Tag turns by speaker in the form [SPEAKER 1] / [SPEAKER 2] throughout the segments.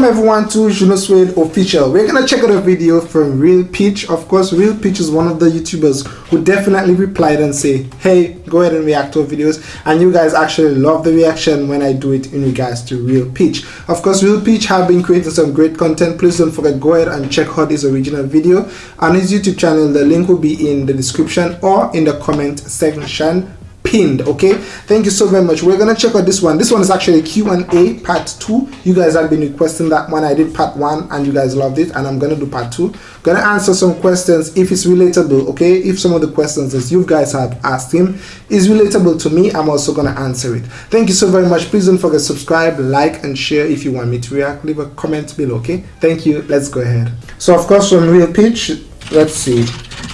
[SPEAKER 1] Welcome everyone to Juno Suede Official. We're gonna check out a video from Real Peach. Of course, Real Peach is one of the YouTubers who definitely replied and say, hey, go ahead and react to videos. And you guys actually love the reaction when I do it in regards to Real Peach. Of course, Real Peach have been creating some great content. Please don't forget, go ahead and check out his original video on his YouTube channel. The link will be in the description or in the comment section pinned okay? Thank you so very much. We're gonna check out this one. This one is actually q&a part two. You guys have been requesting that one. I did part one and you guys loved it and i'm gonna do part two. Gonna answer some questions if it's relatable okay? If some of the questions that you guys have asked him is relatable to me i'm also gonna answer it. Thank you so very much. Please don't forget subscribe like and share if you want me to react. Leave a comment below okay? Thank you. Let's go ahead. So of course from Real Peach let's see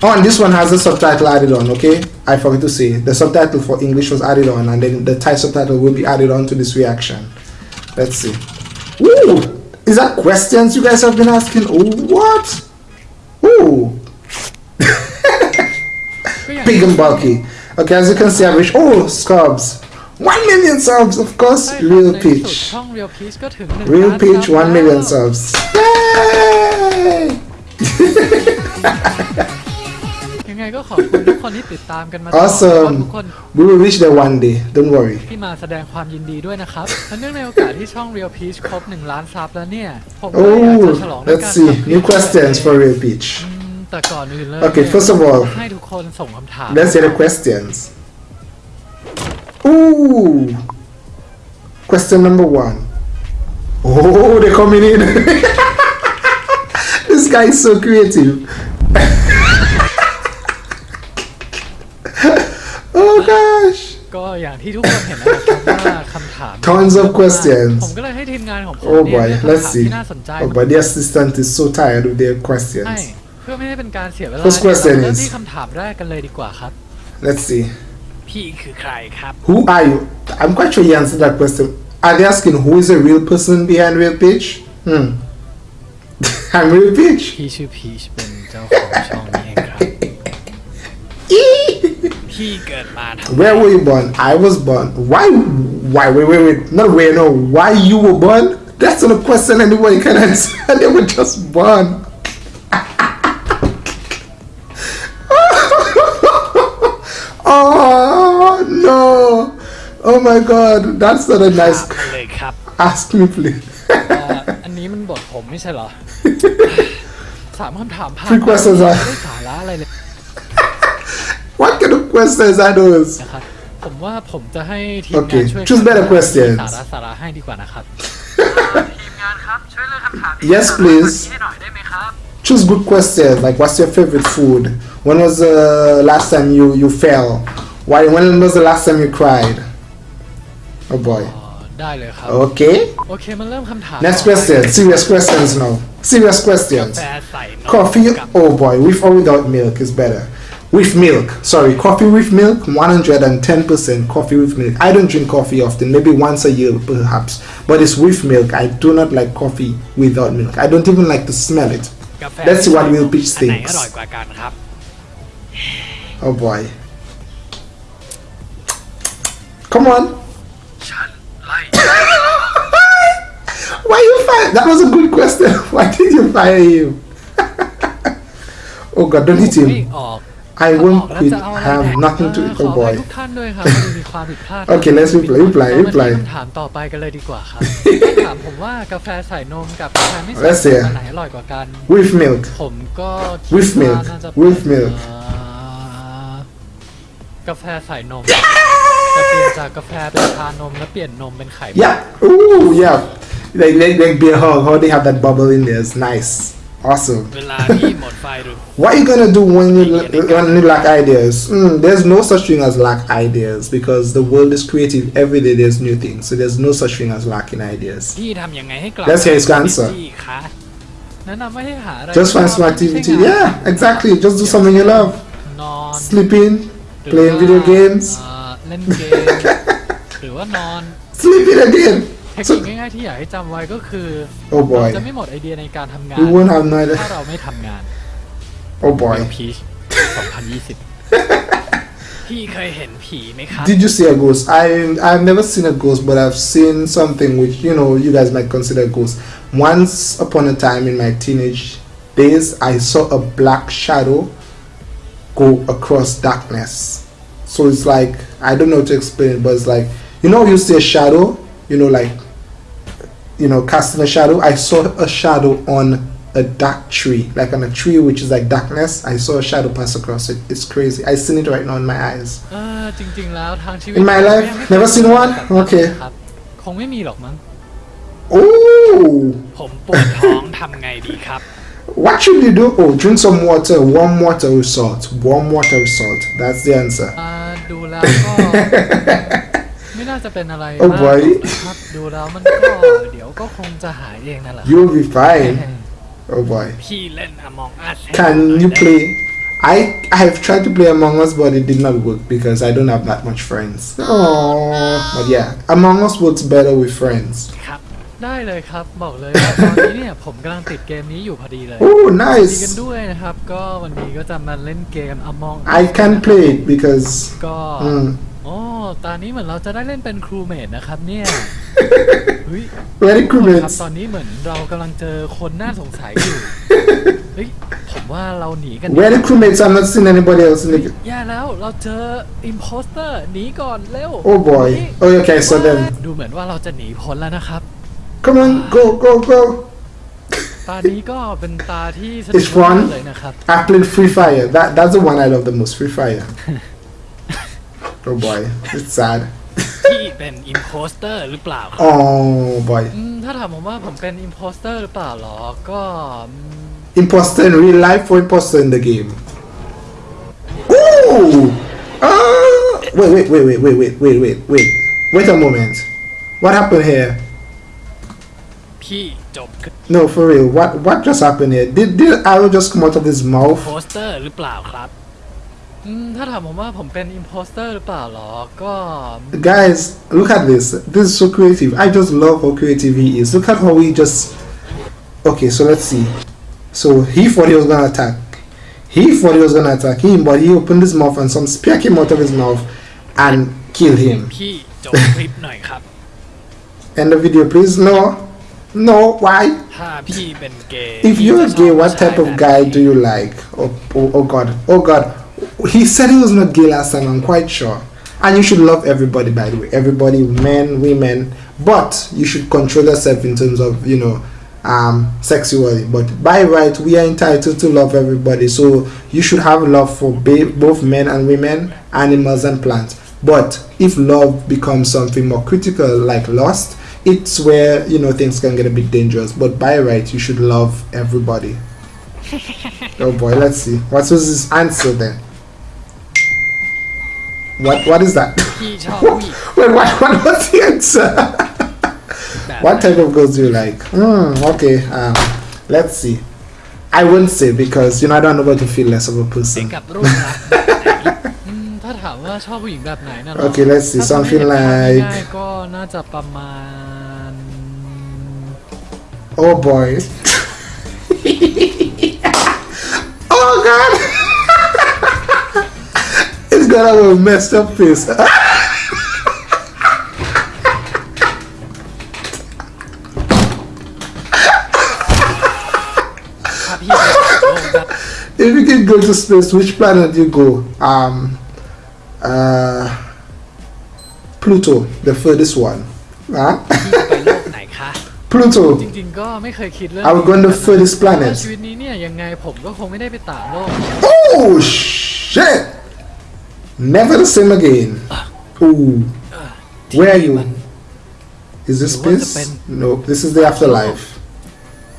[SPEAKER 1] Oh, and this one has the subtitle added on, okay? I forgot to say. The subtitle for English was added on, and then the Thai subtitle will be added on to this reaction. Let's see. Ooh! Is that questions you guys have been asking? Oh, what? Ooh! Big and bulky. Okay, as you can see, I wish. Oh, subs. 1 million subs, of course. Real Peach. Real Peach, 1 million subs. Yay!
[SPEAKER 2] ยังไงก็ขอบคุณทุกคนที่ติดตามกันมาตลอด
[SPEAKER 1] Awesome
[SPEAKER 2] ทุกคน
[SPEAKER 1] We will reach there one day. Don't worry.
[SPEAKER 2] ที่มาแสดงความยินดีด้วยนะครับและเนื่องในโอกาสที่ช่อง Real Peach ครบ 1 ล้านซับแล้วเนี่ย ผมก็อยากจะ
[SPEAKER 1] Oh,
[SPEAKER 2] ฉลองด้วย
[SPEAKER 1] let's
[SPEAKER 2] การ
[SPEAKER 1] see.
[SPEAKER 2] ทำคลิ
[SPEAKER 1] New
[SPEAKER 2] ป
[SPEAKER 1] questions for Real Peach.
[SPEAKER 2] อืมแต่ก่อนอื่นเลย
[SPEAKER 1] Okay, first of all,
[SPEAKER 2] ให้ทุกคนส่งคำถาม
[SPEAKER 1] Let's hear the questions. Ooh. Question number one. Oh, they're coming in. this guy is so creative. gosh
[SPEAKER 2] ก็อย่างที่ทุกคนเห็นนะครับว่าคำถาม
[SPEAKER 1] tons of questions.
[SPEAKER 2] ผมก็เลยให้ทีมงานของผม
[SPEAKER 1] oh boy. let's see. oh boy the assistant is so tired of their questions.
[SPEAKER 2] เพื่อไม่ให้เป็นการเสียเวลาเริ่มที่คำถามแรกกันเลยดีกว่าครับ
[SPEAKER 1] let's see.
[SPEAKER 2] พี่คือใครครับ
[SPEAKER 1] who are you? I'm quite sure you answered that question. Are they asking who is the real person behind Real Peach hmm. I'm Real Peach
[SPEAKER 2] พี่ชื่อพีชเป็นเจ้าของช่องนี้เองครับ พี่เกิดมาทำ
[SPEAKER 1] Where were you born? I was born. Why? Why? Wait, wait, wait. Not where. No. Why you were born? That's not a question anybody can answer. they were just born. oh no! Oh my God! That's not a
[SPEAKER 2] ถาม
[SPEAKER 1] nice.
[SPEAKER 2] มาเลยครับ
[SPEAKER 1] Ask me, please.
[SPEAKER 2] เอ่ออันนี้มันบทผมไม่ใช่เหรอ สามคำถามผ่าน
[SPEAKER 1] Three questions
[SPEAKER 2] ไม่
[SPEAKER 1] are-
[SPEAKER 2] ได้สาระอะไรเลย
[SPEAKER 1] what kind of questions are those?
[SPEAKER 2] นะครับ ผมว่าผมจะให้ทีม
[SPEAKER 1] Okay,
[SPEAKER 2] งานช่วย
[SPEAKER 1] choose better
[SPEAKER 2] สา
[SPEAKER 1] questions.
[SPEAKER 2] ระสาระให้ดีกว่านะครับ ทีมงานครับ ช่วยเลือกคำถาม
[SPEAKER 1] Yes, please.
[SPEAKER 2] ให้หน่อยได้ไหมครับ
[SPEAKER 1] Choose good questions. Like, what's your favorite food? When was the last time you you fell? Why? When was the last time you cried? Oh boy.
[SPEAKER 2] อ๋อได้เลยครับ
[SPEAKER 1] Okay.
[SPEAKER 2] โอเคมาเริ่มคำถาม
[SPEAKER 1] Next
[SPEAKER 2] ต่อไป
[SPEAKER 1] question. Serious questions now. Serious questions.
[SPEAKER 2] แฟใส่นม
[SPEAKER 1] Coffee.
[SPEAKER 2] กับ
[SPEAKER 1] Oh boy. With or without milk is better. with milk. Sorry coffee with milk 110% coffee with milk. I don't drink coffee often maybe once a year perhaps. But it's with milk. I do not like coffee without milk. I don't even like to smell it. That's what Real Peach thinks. Oh boy. Come on. Why you fire? That was a good question. Why did you fire him? Oh god don't hit him.
[SPEAKER 2] ออก
[SPEAKER 1] I
[SPEAKER 2] อ
[SPEAKER 1] won't
[SPEAKER 2] อกแล้ว
[SPEAKER 1] quit.
[SPEAKER 2] จะเอาอะไร
[SPEAKER 1] I have
[SPEAKER 2] แดก
[SPEAKER 1] nothing to
[SPEAKER 2] เออ
[SPEAKER 1] eat.
[SPEAKER 2] ขอ
[SPEAKER 1] Oh
[SPEAKER 2] อภัย
[SPEAKER 1] boy.
[SPEAKER 2] ทุกท่านด้วยครับที่มีความผิดพลาด
[SPEAKER 1] Okay, let's reply, reply,
[SPEAKER 2] เรามาที่
[SPEAKER 1] reply.
[SPEAKER 2] คำถามต่อไปกันเลยดีกว่าครับ ถามผมว่ากาแฟใส่นมกับกาแฟไม่ใส่
[SPEAKER 1] Let's
[SPEAKER 2] น
[SPEAKER 1] see.
[SPEAKER 2] มอันไหนอร่อยกว่ากัน
[SPEAKER 1] With milk.
[SPEAKER 2] ผมก็คิด
[SPEAKER 1] With milk
[SPEAKER 2] ว่าน่าจะเป็น
[SPEAKER 1] With milk
[SPEAKER 2] เอ่อกาแฟใส่นมจะเปลี่ยนจากกาแฟเป็นชานมแล้วเปลี่ยนนมเป็นไข่
[SPEAKER 1] Yeah. Ooh, yeah. Like, like, like beer hog, how they have that bubble in there. It's nice. Awesome. what are you gonna do when you when you lack ideas? Mm, there's no such thing as lack ideas because the world is creative. Every day there's new things, so there's no such thing as lacking ideas. Let's hear his answer. Just find some activity. Yeah, exactly. Just do something you love. Sleeping, playing video games. Sleeping again.
[SPEAKER 2] เทค
[SPEAKER 1] So,
[SPEAKER 2] นิคง่ายๆที่อยากให้จำไว้ก็คือ
[SPEAKER 1] oh
[SPEAKER 2] เรา
[SPEAKER 1] boy,
[SPEAKER 2] จะไม่หมดไอเดียในการทำงาน
[SPEAKER 1] we won't have no idea.
[SPEAKER 2] ถ้าเราไม่ทำงาน
[SPEAKER 1] Oh boy.
[SPEAKER 2] พีช2020 พี่เคยเห็นผีไหมครับ
[SPEAKER 1] Did you see a ghost? I I've never seen a ghost, but I've seen something which you know you guys might consider a ghost. Once upon a time in my teenage days, I saw a black shadow go across darkness. So it's like I don't know how to explain it, but it's like you know you see a shadow, you know, like you know, casting a shadow. I saw a shadow on a dark tree, like on a tree which is like darkness. I saw a shadow pass across it. It's crazy. I seen it right now in my eyes.
[SPEAKER 2] เออจริง ๆ แล้วทางชีวิต
[SPEAKER 1] In my life?
[SPEAKER 2] ยังไม่เคย
[SPEAKER 1] Never seen one?
[SPEAKER 2] แบบนั้น
[SPEAKER 1] Okay.
[SPEAKER 2] ครับคงไม่มีหรอกมั้ง
[SPEAKER 1] Oh,
[SPEAKER 2] ผมปวดท้องทำไงดีครับ
[SPEAKER 1] what should you do? Oh, drink some water. Warm water with salt. Warm water with salt. That's the answer.
[SPEAKER 2] อ่าดูแล้วก็ ไม่น่าจะเป็นอะไร
[SPEAKER 1] โอ้
[SPEAKER 2] มาก
[SPEAKER 1] boy
[SPEAKER 2] นะครับดูแล้วมันก็เดี๋ยวก็คงจะหายเองนั่นแหละ
[SPEAKER 1] You'll be fine. Oh boy.
[SPEAKER 2] พี่เล่น Among Us ให้
[SPEAKER 1] Can
[SPEAKER 2] ดูหน่อย
[SPEAKER 1] you
[SPEAKER 2] ได้
[SPEAKER 1] play? I I have tried to play Among Us, but it did not work because I don't have that much friends. Oh, but yeah, Among Us works better with friends.
[SPEAKER 2] ครับ ได้เลยครับบอกเลยว่าตอนนี้เนี่ย ผมกำลังติดเกมนี้อยู่พอดีเลย
[SPEAKER 1] Oh,
[SPEAKER 2] ดีกัน
[SPEAKER 1] nice.
[SPEAKER 2] ด้วยนะครับ ก็วันนี้ก็จะมาเล่นเกม Among Us
[SPEAKER 1] I can play it because
[SPEAKER 2] ก็
[SPEAKER 1] mm,
[SPEAKER 2] โอ้ตอนนี้เหมือนเราจะได้เล่นเป็นครูเมดนะครับ เนี่ยเฮ้ย
[SPEAKER 1] very
[SPEAKER 2] ทุก
[SPEAKER 1] cool
[SPEAKER 2] คนครับ
[SPEAKER 1] mates.
[SPEAKER 2] ตอนนี้เหมือนเรากำลังเจอคนน่าสงสัยอยู่เฮ้ยผมว่าเราหนีกันดี
[SPEAKER 1] Very cool mates. I'm not seeing anybody else in the.
[SPEAKER 2] แย่แล้วเราเจออิมโพสเตอร์หนีก่อนเร็ว
[SPEAKER 1] Oh boy.
[SPEAKER 2] หนี
[SPEAKER 1] Oh, okay. So then,
[SPEAKER 2] ดูเหมือนว่าเราจะหนีพ้นแล้วนะครับ
[SPEAKER 1] come on, go, go, go.
[SPEAKER 2] ตานี้ก็เป็นตาที่สนุ
[SPEAKER 1] It's
[SPEAKER 2] ก
[SPEAKER 1] fun
[SPEAKER 2] มากเลยนะครับ
[SPEAKER 1] I played Free Fire. That that's the one I love the most. Free Fire. oh boy, it's sad.
[SPEAKER 2] พี่เป็นอิมโพสเตอร์หรือเปล่าครับ
[SPEAKER 1] Oh boy,
[SPEAKER 2] อืมถ้าถามผมว่าผมเป็นอิมโพสเตอร์หรือเปล่าหรอ ก็อืม
[SPEAKER 1] imposter in real life or imposter in the game? Ooh! Ah! Wait, wait, wait, wait, wait, wait, wait, wait, wait. Wait a moment. What happened here?
[SPEAKER 2] พี่จบ
[SPEAKER 1] No, for real. What what just happened here? Did did arrow just come out of his
[SPEAKER 2] โพ
[SPEAKER 1] mouth?
[SPEAKER 2] สเตอร์หรือเปล่าครับ อืมถ้าถามผมว่าผมเป็นอิมโพสเตอร์หรือเปล่าหรอ ก็
[SPEAKER 1] Guys, look at this. This is so creative. I just love how creative he is. Look at how he just. Okay, so let's see. So he thought he was gonna attack. He thought he was gonna attack him, but he opened his mouth and some spear came out of his mouth and killed him.
[SPEAKER 2] พี่จบคลิปหน่อยครับ
[SPEAKER 1] End the video, please. No, no. Why?
[SPEAKER 2] ถ้าพี่เป็นเกย์
[SPEAKER 1] If
[SPEAKER 2] พี่
[SPEAKER 1] you're
[SPEAKER 2] จะชอบ
[SPEAKER 1] gay,
[SPEAKER 2] ผู้
[SPEAKER 1] what
[SPEAKER 2] ชาย
[SPEAKER 1] type of
[SPEAKER 2] แบบ
[SPEAKER 1] guy
[SPEAKER 2] ไหน
[SPEAKER 1] do you like? Oh, oh, oh God, oh God. He said he was not gay last time. I'm quite sure. And you should love everybody, by the way. Everybody, men, women. But you should control yourself in terms of, you know, um, sexually. But by right, we are entitled to love everybody. So you should have love for both men and women, animals and plants. But if love becomes something more critical, like lust, it's where you know things can get a bit dangerous. But by right, you should love everybody. oh boy, let's see. What was his answer then? What What is that? Wait, what, what was the answer? what type of girls do you like? Hmm. okay, um, let's see. I won't say because you know I don't know about to feel less of a person. okay, let's see something like. Oh boy. oh god. it's got a messed up face.
[SPEAKER 2] ถ้าพี่เป็นโลกแบบ
[SPEAKER 1] if you can go to space, which planet you go? Um, uh, Pluto, the furthest one. Huh?
[SPEAKER 2] พี่จะไปโลกไหนคะ
[SPEAKER 1] Pluto.
[SPEAKER 2] จริงๆ ก็ไม่เคยคิดเรื่อง
[SPEAKER 1] I would go on the furthest
[SPEAKER 2] เพราะว่า
[SPEAKER 1] planet.
[SPEAKER 2] ชีวิตนี้เนี่ยยังไงผมก็คงไม่ได้ไปต่างโลก
[SPEAKER 1] Oh shit! Never the same again. Ooh. Where are you? Is this
[SPEAKER 2] It was a
[SPEAKER 1] space?
[SPEAKER 2] pen.
[SPEAKER 1] No, this is the afterlife.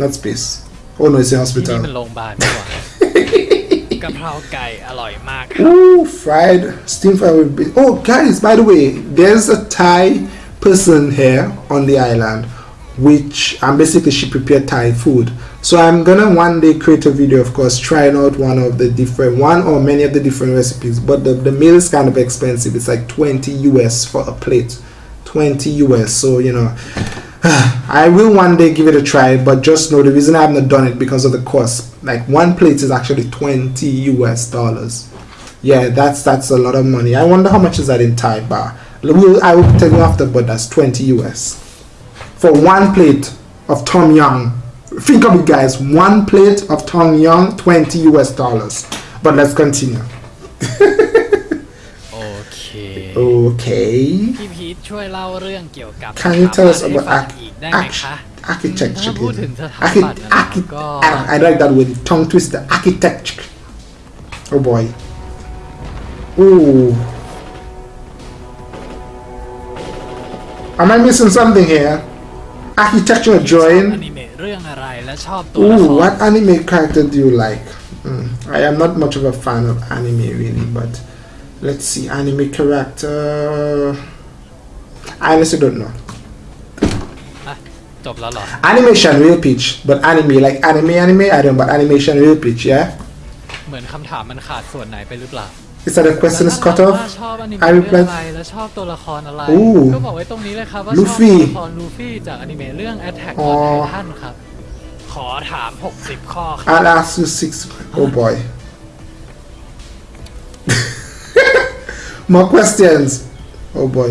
[SPEAKER 1] Not space. Oh no, it's a
[SPEAKER 2] ที่นี่มัน
[SPEAKER 1] hospital.
[SPEAKER 2] โรงพยาบาลดีกว่ากะเพราไก่อร่อยมากครับ
[SPEAKER 1] Ooh, fried steam fried with beef. Oh, guys, by the way, there's a Thai person here on the island, which um, basically she prepared Thai food. So I'm gonna one day create a video, of course, trying out one of the different one or many of the different recipes. But the, the meal is kind of expensive. It's like 20 US for a plate. 20 US. So you know, I will one day give it a try. But just know the reason I have not done it because of the cost. Like one plate is actually 20 US dollars. Yeah, that's that's a lot of money. I wonder how much is that in Thai baht. We'll, I will tell you after, but that's 20 US for one plate of Tom Yum think of it guys. One plate of Tom Yum 20 us dollars. But let's continue. Okay.
[SPEAKER 2] Okay.
[SPEAKER 1] Can you tell us about
[SPEAKER 2] ฟัง
[SPEAKER 1] architecture I Archi- like that with tongue twister. Architecture. Oh boy. Ooh. Am I missing something here?
[SPEAKER 2] Architectural
[SPEAKER 1] drawing
[SPEAKER 2] เมะเรื่องอะไรและชอบตัวละค
[SPEAKER 1] Ooh,
[SPEAKER 2] ร
[SPEAKER 1] what anime character do you like? Mm, I am not much of a fan of anime really, but let's see. Anime character. I honestly don't know.
[SPEAKER 2] อะจบแล้วเหรอ
[SPEAKER 1] Animation real pitch, but anime like anime anime. I don't, but animation real pitch. Yeah.
[SPEAKER 2] เหมือนคำถามมันขาดส่วนไหนไปหรือเปล่า
[SPEAKER 1] Is that a question is cut
[SPEAKER 2] แล้ว
[SPEAKER 1] off?
[SPEAKER 2] ถ้าชอบอนิเมะ
[SPEAKER 1] I
[SPEAKER 2] เรื่อง
[SPEAKER 1] replied
[SPEAKER 2] อะไรและชอบตัวละครอะไร
[SPEAKER 1] อู้
[SPEAKER 2] ก็บอกไว้ตรงนี้เลยครับว่า
[SPEAKER 1] ลู
[SPEAKER 2] ชอบ
[SPEAKER 1] ฟี่
[SPEAKER 2] ตัวละครลูฟี่จากอนิเมะเรื่อง Attack
[SPEAKER 1] อ๋อ
[SPEAKER 2] on Titan ครับ ขอถาม 60 ข้อครับ
[SPEAKER 1] I'll ask you six. Oh boy. More questions. Oh boy.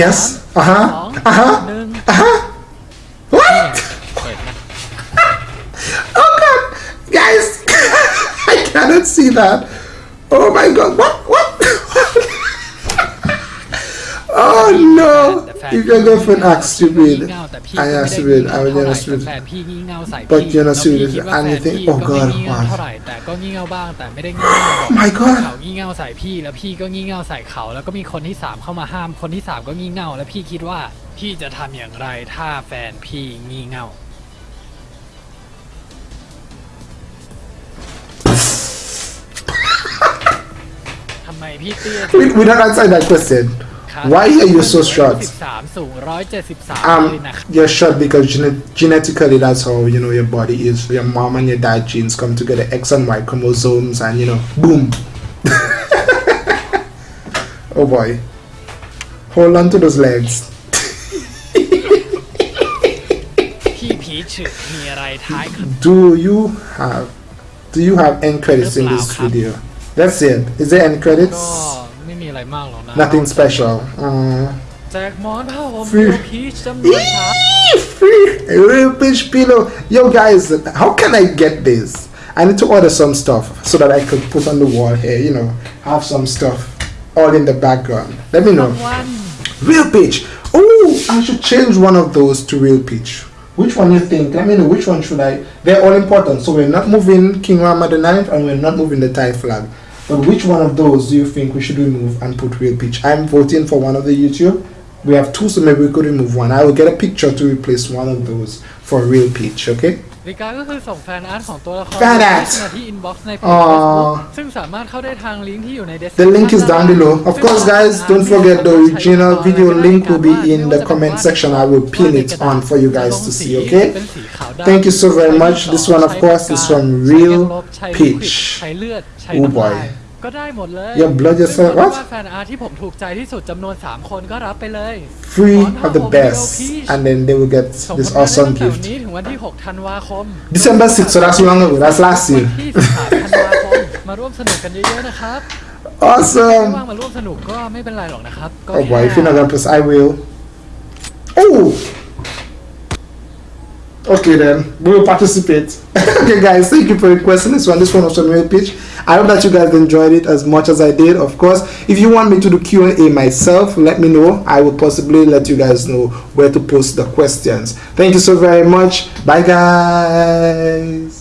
[SPEAKER 1] Yes. Uh
[SPEAKER 2] สอง
[SPEAKER 1] huh. Uh huh.
[SPEAKER 2] หนึ่ง
[SPEAKER 1] Uh huh.
[SPEAKER 2] เนี่ย
[SPEAKER 1] What?
[SPEAKER 2] เปิดหน้า
[SPEAKER 1] Oh god, guys, I cannot see that. Oh my god, what? What? oh no!
[SPEAKER 2] You
[SPEAKER 1] can
[SPEAKER 2] go for an axe to read.
[SPEAKER 1] I
[SPEAKER 2] asked
[SPEAKER 1] to
[SPEAKER 2] read.
[SPEAKER 1] I
[SPEAKER 2] would
[SPEAKER 1] never
[SPEAKER 2] read.
[SPEAKER 1] But you're not
[SPEAKER 2] serious. And
[SPEAKER 1] you
[SPEAKER 2] think,
[SPEAKER 1] oh god, why? My god.
[SPEAKER 2] เขางี่เง่าใส่พี่แล้วพี่ก็งี่เง่าใส่เขา แล้วก็มีคนที่สามเข้ามาห้าม คนที่สามก็งี่เง่า แล้วพี่คิดว่าพี่จะทำอย่างไรถ้าแฟนพี่งี่เง่า ทำไมพี่เตี้ย
[SPEAKER 1] We, we don't answer that question. Why are you so short? Um, you're short because gene genetically that's how you know your body is. Your mom and your dad genes come together, X and Y chromosomes, and you know, boom. oh boy, hold on to those legs. do you have do you have end credits in this video? That's it. Is there
[SPEAKER 2] end
[SPEAKER 1] credits?
[SPEAKER 2] ไม่มีอะไรมากหรอกนะ
[SPEAKER 1] Nothing special. Uh,
[SPEAKER 2] แจกหมอนผ้าห่ม
[SPEAKER 1] Free.
[SPEAKER 2] เดียวพีชจำนวนครับ
[SPEAKER 1] free real pitch pillow. Yo guys, how can I get this? I need to order some stuff so that I could put on the wall here. You know, have some stuff all in the background. Let me know.
[SPEAKER 2] วัน
[SPEAKER 1] Real pitch. Oh, I should change one of those to real pitch. Which one you think? Let me know. Which one should I? They're all important. So we're not moving King Rama the Ninth, and we're not moving the Thai flag. But which one of those do you think we should remove and put Real Peach? I'm voting for one of the YouTube. We have two, so maybe we could remove one. I will get a picture to replace one of those for Real Peach. Okay.
[SPEAKER 2] วิกาก็คือส่งแฟนอาร์ตของตัวละคร
[SPEAKER 1] แฟนอาร์ต
[SPEAKER 2] มาที่อินบ็อกซ์ในเพจ
[SPEAKER 1] อ๋อ
[SPEAKER 2] Facebook ซึ่งสามารถเข้าได้ทางลิงก์ที่อยู่ใน description
[SPEAKER 1] The link is down below. Of course, guys, don't forget the original video link will be in the comment section. I will pin it on for you guys to see. Okay. Thank you so very much. This one, of course, is from Real Peach.
[SPEAKER 2] ใช้เลือดใช้
[SPEAKER 1] Oh
[SPEAKER 2] น้ำ
[SPEAKER 1] boy.
[SPEAKER 2] ก็ได้หมดเลย
[SPEAKER 1] blood what?
[SPEAKER 2] 3
[SPEAKER 1] Three of the best, and then they will get this awesome gift.
[SPEAKER 2] นี้ถึงวันที่6
[SPEAKER 1] December 6th, so that's long ago. Last
[SPEAKER 2] วั
[SPEAKER 1] year.
[SPEAKER 2] ที่13ธันวาคม
[SPEAKER 1] Awesome.
[SPEAKER 2] ว่างมาร่วมสนุกก็ไม่เป็นไรหรอกนะครับ
[SPEAKER 1] Oh boy, if you're gonna I will. Oh. Okay then, we will participate. okay guys, thank you for requesting this one. This one was from Real Peach. I hope that you guys enjoyed it as much as I did. Of course, if you want me to do Q&A myself, let me know. I will possibly let you guys know where to post the questions. Thank you so very much. Bye guys.